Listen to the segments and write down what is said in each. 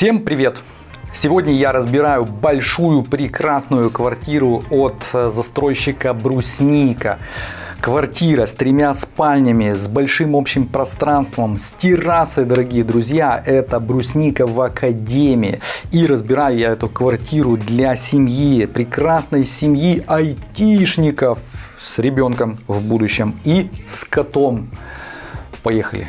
Всем привет! Сегодня я разбираю большую прекрасную квартиру от э, застройщика Брусника. Квартира с тремя спальнями, с большим общим пространством, с террасой, дорогие друзья. Это Брусника в Академии. И разбираю я эту квартиру для семьи, прекрасной семьи айтишников с ребенком в будущем и с котом. Поехали!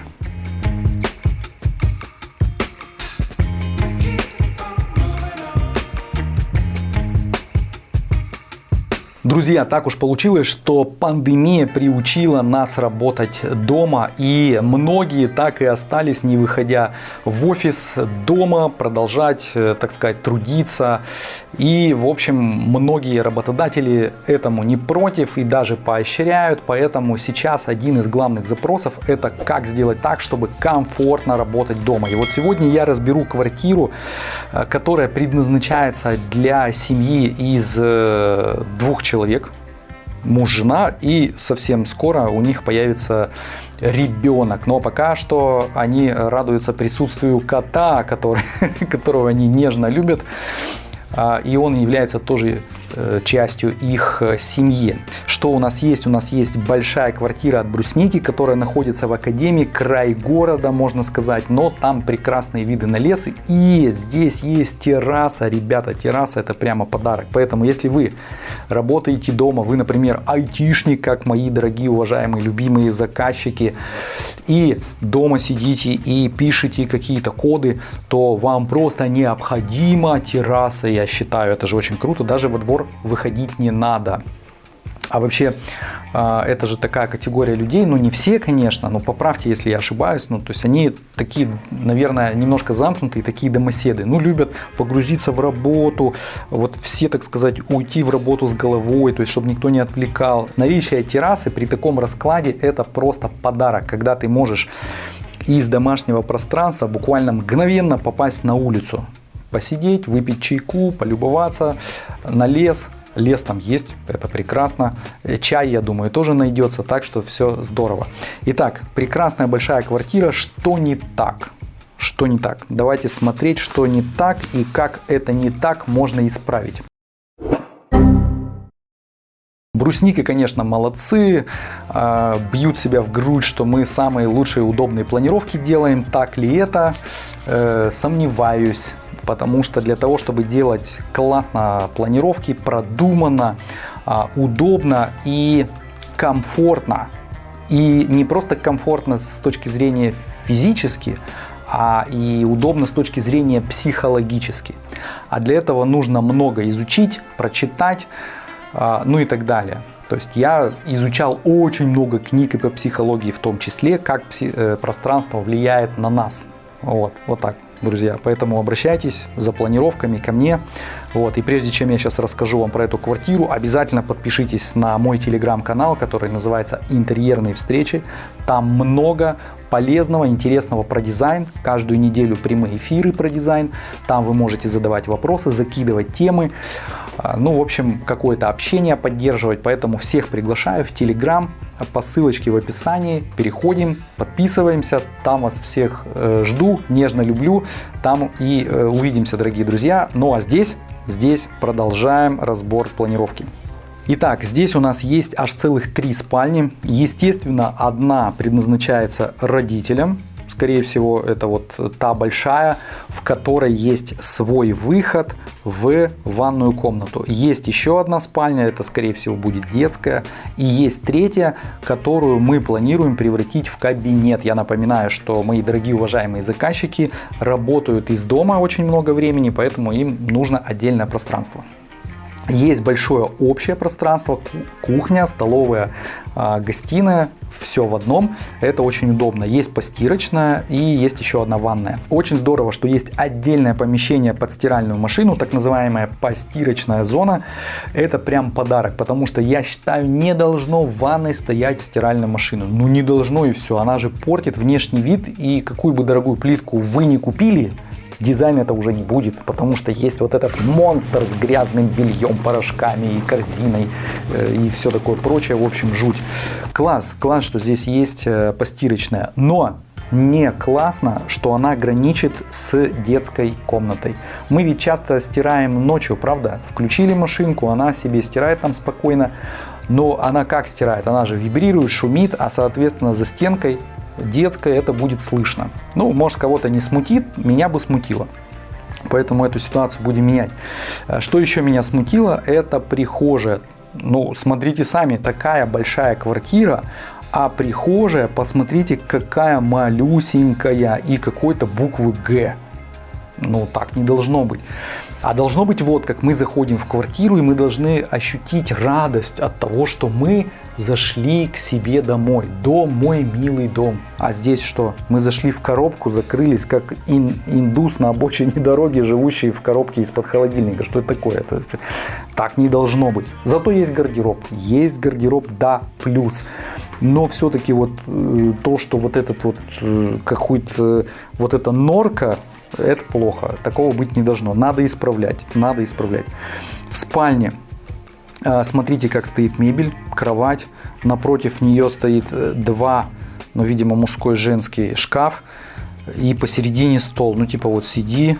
Друзья, так уж получилось, что пандемия приучила нас работать дома, и многие так и остались, не выходя в офис, дома, продолжать, э, так сказать, трудиться. И, в общем, многие работодатели этому не против и даже поощряют, поэтому сейчас один из главных запросов – это как сделать так, чтобы комфортно работать дома. И вот сегодня я разберу квартиру, э, которая предназначается для семьи из э, двух человек, человек, муж, жена, и совсем скоро у них появится ребенок. Но пока что они радуются присутствию кота, который, которого они нежно любят. А, и он является тоже частью их э, семьи. Что у нас есть? У нас есть большая квартира от Брусники, которая находится в Академии, край города, можно сказать, но там прекрасные виды на лес. И здесь есть терраса, ребята, терраса это прямо подарок. Поэтому, если вы работаете дома, вы, например, айтишник, как мои дорогие, уважаемые, любимые заказчики, и дома сидите и пишете какие-то коды, то вам просто необходима терраса, я считаю, это же очень круто, даже во двор выходить не надо. А вообще, а, это же такая категория людей, ну не все, конечно, но поправьте, если я ошибаюсь, ну то есть они такие, наверное, немножко замкнутые, такие домоседы, ну любят погрузиться в работу, вот все, так сказать, уйти в работу с головой, то есть чтобы никто не отвлекал. Наличие террасы при таком раскладе это просто подарок, когда ты можешь из домашнего пространства буквально мгновенно попасть на улицу посидеть, выпить чайку, полюбоваться на лес. Лес там есть, это прекрасно. Э, чай, я думаю, тоже найдется, так что все здорово. Итак, прекрасная большая квартира. Что не так? Что не так? Давайте смотреть, что не так и как это не так можно исправить. Брусники, конечно, молодцы, а, бьют себя в грудь, что мы самые лучшие удобные планировки делаем. Так ли это? Э, сомневаюсь потому что для того, чтобы делать классно планировки, продуманно, а, удобно и комфортно, и не просто комфортно с точки зрения физически, а и удобно с точки зрения психологически. А для этого нужно много изучить, прочитать, а, ну и так далее. То есть я изучал очень много книг и по психологии, в том числе, как э, пространство влияет на нас. Вот, вот так друзья. Поэтому обращайтесь за планировками ко мне. Вот. И прежде чем я сейчас расскажу вам про эту квартиру, обязательно подпишитесь на мой телеграм-канал, который называется «Интерьерные встречи». Там много полезного, интересного про дизайн. Каждую неделю прямые эфиры про дизайн. Там вы можете задавать вопросы, закидывать темы. А, ну, в общем, какое-то общение поддерживать. Поэтому всех приглашаю в Телеграм по ссылочке в описании. Переходим, подписываемся. Там вас всех э, жду, нежно люблю. Там и э, увидимся, дорогие друзья. Ну а здесь, здесь продолжаем разбор планировки. Итак, здесь у нас есть аж целых три спальни. Естественно, одна предназначается родителям, скорее всего, это вот та большая, в которой есть свой выход в ванную комнату. Есть еще одна спальня, это скорее всего будет детская. И есть третья, которую мы планируем превратить в кабинет. Я напоминаю, что мои дорогие уважаемые заказчики работают из дома очень много времени, поэтому им нужно отдельное пространство. Есть большое общее пространство, кухня, столовая, а, гостиная, все в одном. Это очень удобно. Есть постирочная и есть еще одна ванная. Очень здорово, что есть отдельное помещение под стиральную машину, так называемая постирочная зона. Это прям подарок, потому что я считаю, не должно в ванной стоять стиральная машина. Ну не должно и все. Она же портит внешний вид и какую бы дорогую плитку вы не купили, дизайн это уже не будет, потому что есть вот этот монстр с грязным бельем, порошками и корзиной э, и все такое прочее, в общем, жуть. Класс, класс, что здесь есть э, постирочная, но не классно, что она граничит с детской комнатой. Мы ведь часто стираем ночью, правда? Включили машинку, она себе стирает там спокойно. Но она как стирает? Она же вибрирует, шумит, а соответственно за стенкой детской это будет слышно. Ну, может кого-то не смутит, меня бы смутило. Поэтому эту ситуацию будем менять. А что еще меня смутило, это прихожая. Ну, смотрите сами, такая большая квартира, а прихожая, посмотрите, какая малюсенькая и какой-то буквы Г. Ну, так не должно быть. А должно быть вот, как мы заходим в квартиру, и мы должны ощутить радость от того, что мы зашли к себе домой. Дом мой милый дом. А здесь что? Мы зашли в коробку, закрылись, как ин, индус на обочине дороги, живущий в коробке из-под холодильника. Что это такое? Это, так не должно быть. Зато есть гардероб. Есть гардероб, да, плюс. Но все-таки вот э, то, что вот этот вот э, какой-то вот эта норка это плохо. Такого быть не должно. Надо исправлять. Надо исправлять. В спальне а, смотрите, как стоит мебель, кровать. Напротив нее стоит э, два, ну, видимо, мужской женский шкаф. И посередине стол. Ну, типа вот сиди,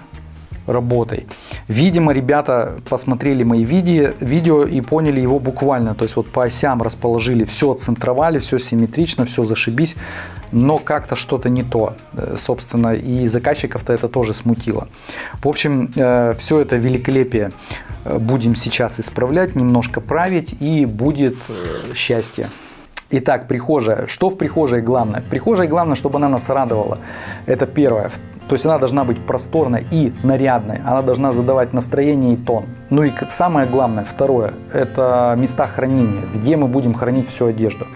работой. Видимо, ребята посмотрели мои видео, видео и поняли его буквально. То есть вот по осям расположили, все центровали, все симметрично, все зашибись. Но как-то что-то не то, э, собственно, и заказчиков-то это тоже смутило. В общем, э, все это великолепие э, будем сейчас исправлять, немножко править и будет счастье. Итак, прихожая. Что в прихожей главное? В прихожей главное, чтобы она нас радовала. Это первое. То есть она должна быть просторной и нарядной. Она должна задавать настроение и тон. Ну и самое главное, второе, это места хранения, где мы будем хранить всю одежду.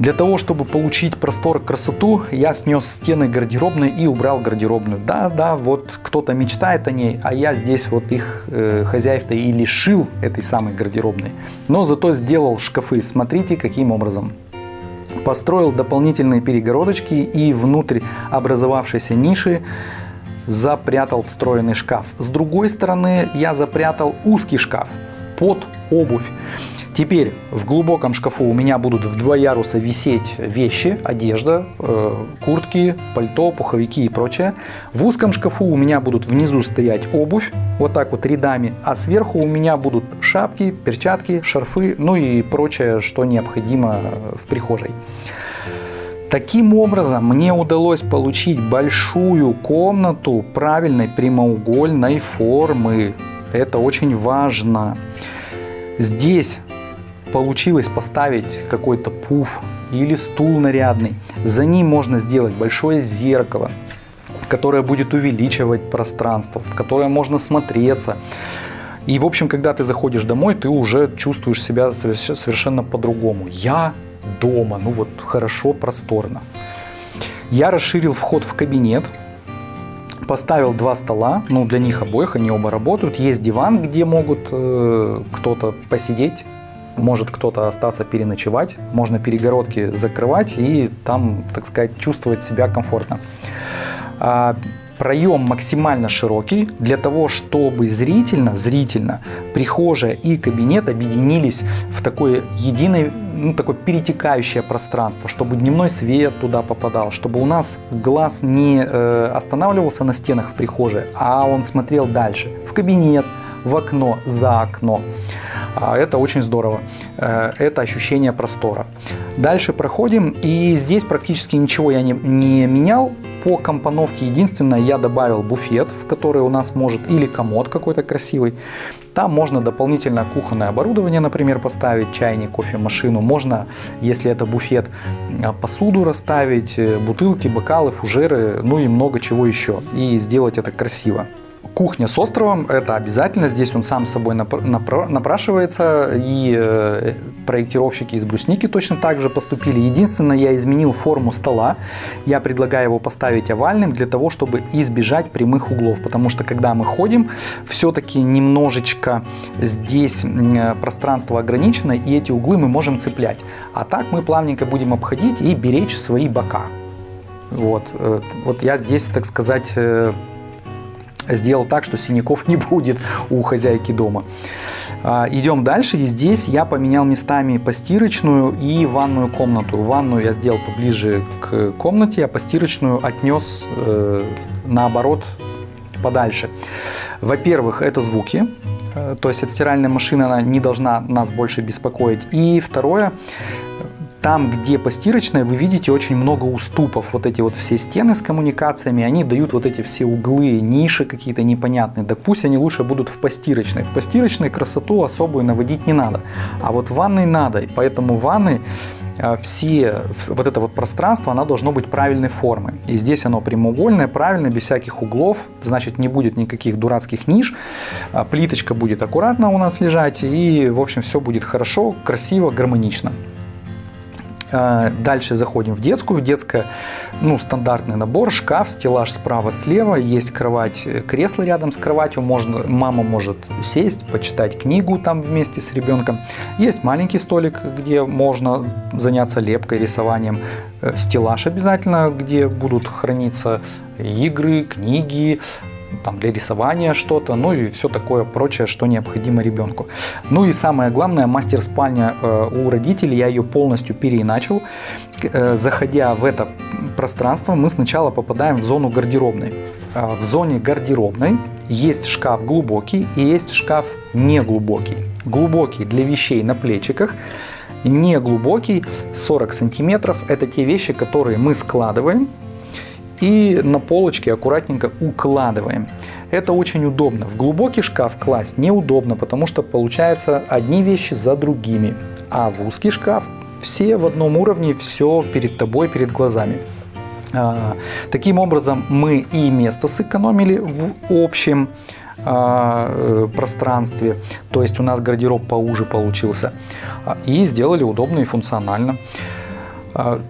Для того, чтобы получить простор, красоту, я снес стены гардеробной и убрал гардеробную. Да, да, вот кто-то мечтает о ней, а я здесь вот их э, хозяев-то и лишил этой самой гардеробной. Но зато сделал шкафы. Смотрите, каким образом. Построил дополнительные перегородочки и внутрь образовавшейся ниши запрятал встроенный шкаф. С другой стороны я запрятал узкий шкаф под обувь. Теперь в глубоком шкафу у меня будут в два яруса висеть вещи, одежда, э, куртки, пальто, пуховики и прочее. В узком шкафу у меня будут внизу стоять обувь, вот так вот рядами, а сверху у меня будут шапки, перчатки, шарфы, ну и прочее, что необходимо в прихожей. Таким образом, мне удалось получить большую комнату правильной прямоугольной формы. Это очень важно. Здесь получилось поставить какой-то пуф или стул нарядный, за ним можно сделать большое зеркало, которое будет увеличивать пространство, в которое можно смотреться. И, в общем, когда ты заходишь домой, ты уже чувствуешь себя совершенно по-другому. Я дома, ну вот хорошо, просторно. Я расширил вход в кабинет, поставил два стола, ну для них обоих, они оба работают. Есть диван, где могут э, кто-то посидеть, может кто-то остаться переночевать, можно перегородки закрывать и там, так сказать, чувствовать себя комфортно. А, проем максимально широкий для того, чтобы зрительно, зрительно прихожая и кабинет объединились в такое единое, ну, такое перетекающее пространство, чтобы дневной свет туда попадал, чтобы у нас глаз не э, останавливался на стенах в прихожей, а он смотрел дальше, в кабинет, в окно, за окно. А это очень здорово. Э, это ощущение простора. Дальше проходим. И здесь практически ничего я не, не менял. По компоновке единственное я добавил буфет, в который у нас может или комод какой-то красивый. Там можно дополнительно кухонное оборудование, например, поставить, чайник, кофемашину. Можно, если это буфет, э, посуду расставить, э, бутылки, бокалы, фужеры, ну и много чего еще. И сделать это красиво. Кухня с островом – это обязательно. Здесь он сам собой напрашивается. И э, проектировщики из брусники точно так же поступили. Единственное, я изменил форму стола. Я предлагаю его поставить овальным для того, чтобы избежать прямых углов. Потому что, когда мы ходим, все-таки немножечко здесь пространство ограничено, и эти углы мы можем цеплять. А так мы плавненько будем обходить и беречь свои бока. Вот, э, вот я здесь, так сказать, э, сделал так, что синяков не будет у хозяйки дома. А, идем дальше, и здесь я поменял местами постирочную и ванную комнату. Ванную я сделал поближе к комнате, а постирочную отнес э, наоборот подальше. Во-первых, это звуки, э, то есть от стиральной машины она не должна нас больше беспокоить. И второе, там, где постирочная, вы видите очень много уступов. Вот эти вот все стены с коммуникациями, они дают вот эти все углы, ниши какие-то непонятные. Да пусть они лучше будут в постирочной. В постирочной красоту особую наводить не надо. А вот в ванной надо. И поэтому в ванной а, все, вот это вот пространство, оно должно быть правильной формы. И здесь оно прямоугольное, правильное, без всяких углов, значит не будет никаких дурацких ниш, а, плиточка будет аккуратно у нас лежать, и в общем все будет хорошо, красиво, гармонично. А, дальше заходим в детскую. Детская, ну, стандартный набор, шкаф, стеллаж справа-слева, есть кровать, э, кресло рядом с кроватью, можно, мама может сесть, почитать книгу там вместе с ребенком. Есть маленький столик, где можно заняться лепкой, рисованием. Э, стеллаж обязательно, где будут храниться игры, книги, там, для рисования что-то, ну и все такое прочее, что необходимо ребенку. Ну и самое главное, мастер-спальня э, у родителей, я ее полностью переиначил. Э, заходя в это пространство, мы сначала попадаем в зону гардеробной. Э, в зоне гардеробной есть шкаф глубокий и есть шкаф неглубокий. Глубокий для вещей на плечиках, не глубокий 40 сантиметров. Это те вещи, которые мы складываем и на полочке аккуратненько укладываем. Это очень удобно. В глубокий шкаф класть неудобно, потому что получается одни вещи за другими. А в узкий шкаф все в одном уровне, все перед тобой, перед глазами. А, таким образом мы и место сэкономили в общем а, э, пространстве, то есть у нас гардероб поуже получился, а, и сделали удобно и функционально.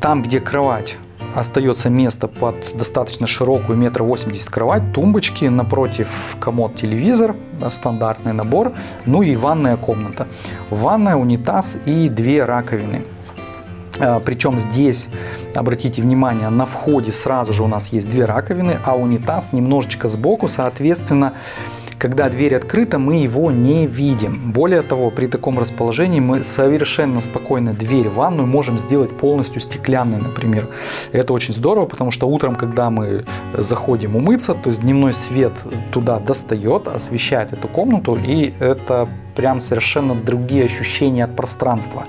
Там, где кровать остается место под достаточно широкую метр восемьдесят кровать, тумбочки, напротив комод телевизор, стандартный набор, ну и ванная комната. Ванная, унитаз и две раковины. А, Причем здесь, обратите внимание, на входе сразу же у нас есть две раковины, а унитаз немножечко сбоку, соответственно, когда дверь открыта, мы его не видим. Более того, при таком расположении мы совершенно спокойно дверь в ванную можем сделать полностью стеклянной, например. Это очень здорово, потому что утром, когда мы заходим умыться, то есть дневной свет туда достает, освещает эту комнату, и это прям совершенно другие ощущения от пространства.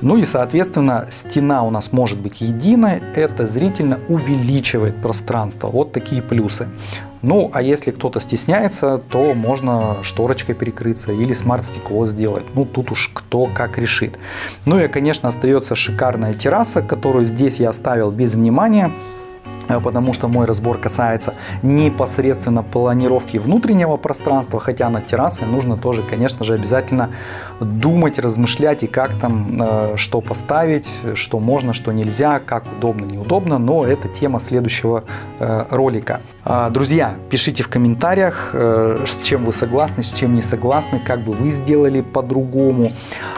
Ну и, соответственно, стена у нас может быть единой, это зрительно увеличивает пространство. Вот такие плюсы. Ну, а если кто-то стесняется, то можно шторочкой перекрыться или смарт-стекло сделать. Ну, тут уж кто как решит. Ну и, конечно, остается шикарная терраса, которую здесь я оставил без внимания. Э, потому что мой разбор касается непосредственно планировки внутреннего пространства, хотя на террасе нужно тоже, конечно же, обязательно думать, размышлять и как там, э, что поставить, что можно, что нельзя, как удобно, неудобно, но это тема следующего э, ролика. А, друзья, пишите в комментариях, с чем вы согласны, с чем не согласны, как бы вы сделали по-другому.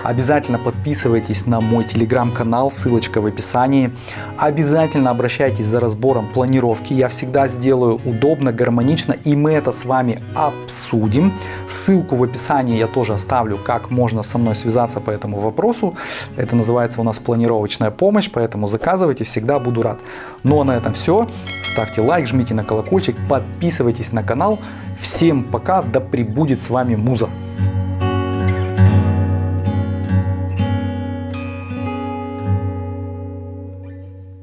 Обязательно подписывайтесь на мой телеграм-канал, ссылочка в описании. Обязательно обращайтесь за разбором планировки я всегда сделаю удобно, гармонично, и мы это с вами обсудим. Ссылку в описании я тоже оставлю, как можно со мной связаться по этому вопросу. Это называется у нас планировочная помощь, поэтому заказывайте, всегда буду рад. Ну а на этом все. Ставьте лайк, жмите на колокольчик, подписывайтесь на канал. Всем пока, да пребудет с вами Муза.